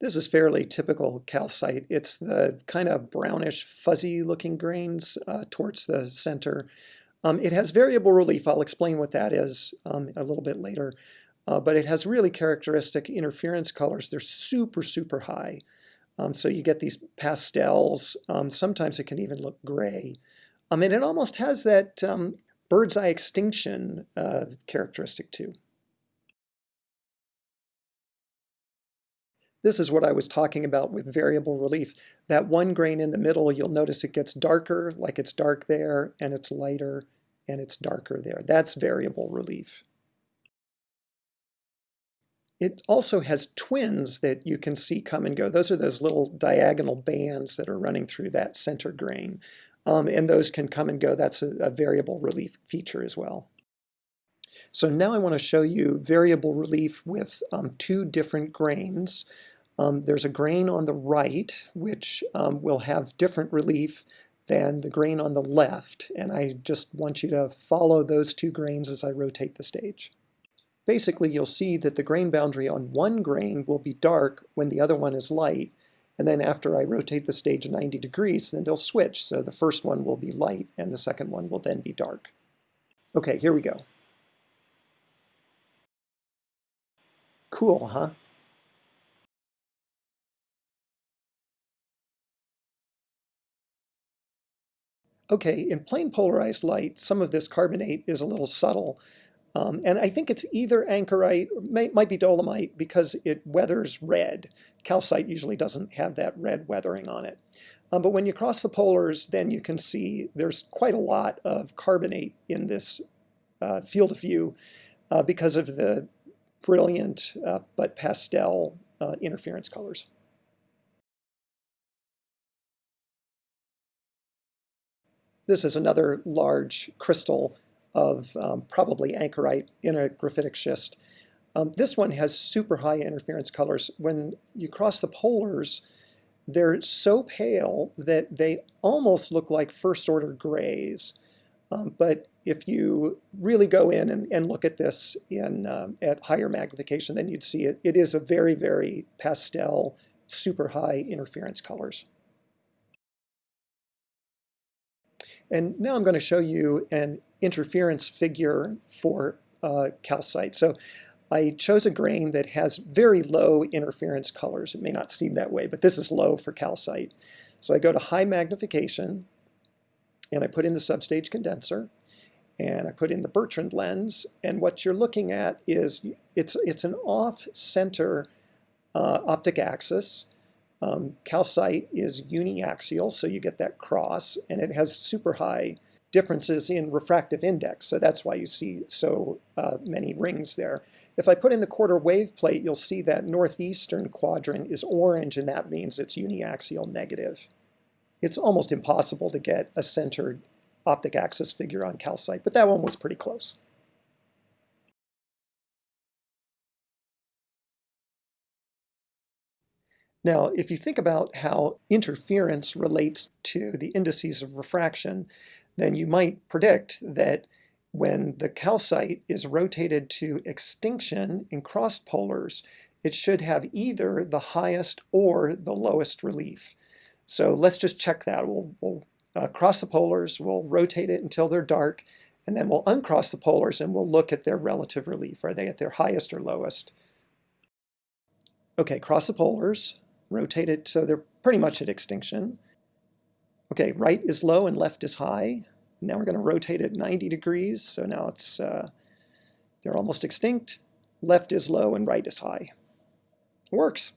This is fairly typical calcite. It's the kind of brownish, fuzzy looking grains uh, towards the center. Um, it has variable relief. I'll explain what that is um, a little bit later. Uh, but it has really characteristic interference colors. They're super, super high. Um, so you get these pastels. Um, sometimes it can even look gray. Um, and it almost has that um, bird's eye extinction uh, characteristic too. This is what I was talking about with variable relief. That one grain in the middle, you'll notice it gets darker, like it's dark there, and it's lighter, and it's darker there. That's variable relief. It also has twins that you can see come and go. Those are those little diagonal bands that are running through that center grain. Um, and those can come and go. That's a, a variable relief feature as well. So now I want to show you variable relief with um, two different grains. Um, there's a grain on the right which um, will have different relief than the grain on the left, and I just want you to follow those two grains as I rotate the stage. Basically, you'll see that the grain boundary on one grain will be dark when the other one is light, and then after I rotate the stage 90 degrees, then they'll switch. So the first one will be light, and the second one will then be dark. Okay, here we go. Cool, huh? Okay, in plain polarized light, some of this carbonate is a little subtle. Um, and I think it's either ankerite, may, might be dolomite, because it weathers red. Calcite usually doesn't have that red weathering on it. Um, but when you cross the polars, then you can see there's quite a lot of carbonate in this uh, field of view uh, because of the brilliant uh, but pastel uh, interference colors. This is another large crystal of um, probably ankerite in a graphitic schist. Um, this one has super high interference colors. When you cross the polars, they're so pale that they almost look like first order grays. Um, but if you really go in and, and look at this in um, at higher magnification, then you'd see it. It is a very, very pastel, super high interference colors. And now I'm going to show you an interference figure for uh, calcite. So I chose a grain that has very low interference colors. It may not seem that way, but this is low for calcite. So I go to high magnification, and I put in the substage condenser, and I put in the Bertrand lens, and what you're looking at is it's, it's an off-center uh, optic axis, um, calcite is uniaxial, so you get that cross, and it has super high differences in refractive index, so that's why you see so uh, many rings there. If I put in the quarter wave plate, you'll see that northeastern quadrant is orange, and that means it's uniaxial negative. It's almost impossible to get a centered optic axis figure on calcite, but that one was pretty close. Now, if you think about how interference relates to the indices of refraction, then you might predict that when the calcite is rotated to extinction in crossed polars, it should have either the highest or the lowest relief. So let's just check that. We'll, we'll uh, cross the polars, we'll rotate it until they're dark, and then we'll uncross the polars and we'll look at their relative relief. Are they at their highest or lowest? Okay, cross the polars, rotate it so they're pretty much at extinction. Okay, right is low and left is high. Now we're going to rotate it 90 degrees, so now it's uh, they're almost extinct. Left is low and right is high. Works.